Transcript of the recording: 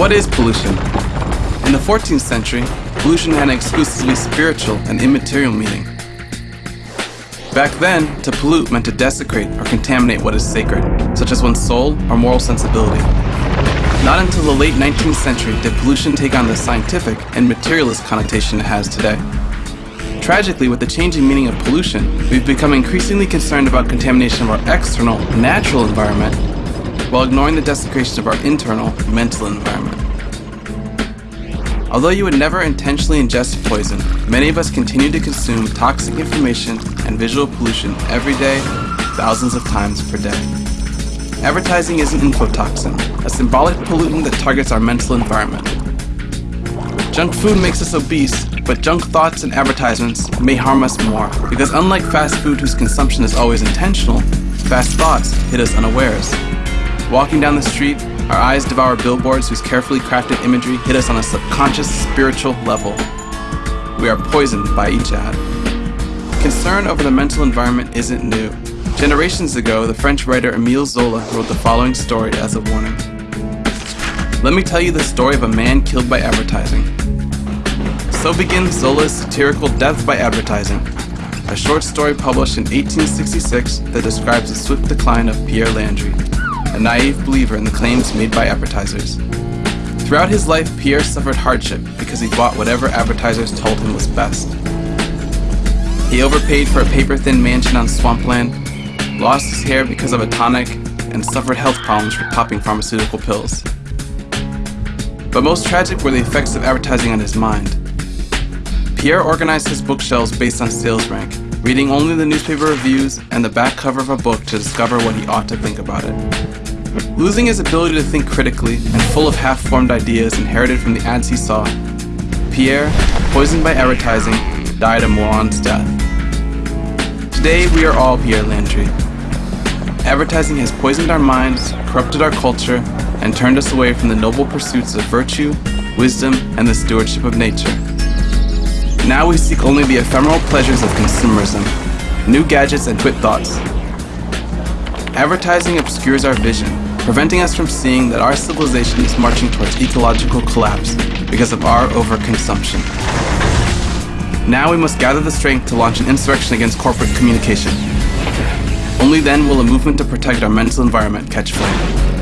What is pollution? In the 14th century, pollution had an exclusively spiritual and immaterial meaning. Back then, to pollute meant to desecrate or contaminate what is sacred, such as one's soul or moral sensibility. Not until the late 19th century did pollution take on the scientific and materialist connotation it has today. Tragically, with the changing meaning of pollution, we've become increasingly concerned about contamination of our external, natural environment, while ignoring the desecration of our internal, mental environment. Although you would never intentionally ingest poison, many of us continue to consume toxic information and visual pollution every day, thousands of times per day. Advertising is an infotoxin, a symbolic pollutant that targets our mental environment. Junk food makes us obese, but junk thoughts and advertisements may harm us more because unlike fast food whose consumption is always intentional, fast thoughts hit us unawares. Walking down the street, our eyes devour billboards whose carefully crafted imagery hit us on a subconscious spiritual level. We are poisoned by each ad. Concern over the mental environment isn't new. Generations ago, the French writer Emile Zola wrote the following story as a warning. Let me tell you the story of a man killed by advertising. So begins Zola's satirical Death by Advertising, a short story published in 1866 that describes the swift decline of Pierre Landry, a naive believer in the claims made by advertisers. Throughout his life, Pierre suffered hardship because he bought whatever advertisers told him was best. He overpaid for a paper-thin mansion on swampland, lost his hair because of a tonic, and suffered health problems from popping pharmaceutical pills. But most tragic were the effects of advertising on his mind. Pierre organized his bookshelves based on sales rank, reading only the newspaper reviews and the back cover of a book to discover what he ought to think about it. Losing his ability to think critically and full of half-formed ideas inherited from the ads he saw, Pierre, poisoned by advertising, died a moron's death. Today we are all Pierre Landry. Advertising has poisoned our minds, corrupted our culture, and turned us away from the noble pursuits of virtue, wisdom, and the stewardship of nature. Now we seek only the ephemeral pleasures of consumerism, new gadgets and quick thoughts. Advertising obscures our vision, preventing us from seeing that our civilization is marching towards ecological collapse because of our overconsumption. Now we must gather the strength to launch an insurrection against corporate communication. Only then will a movement to protect our mental environment catch flame.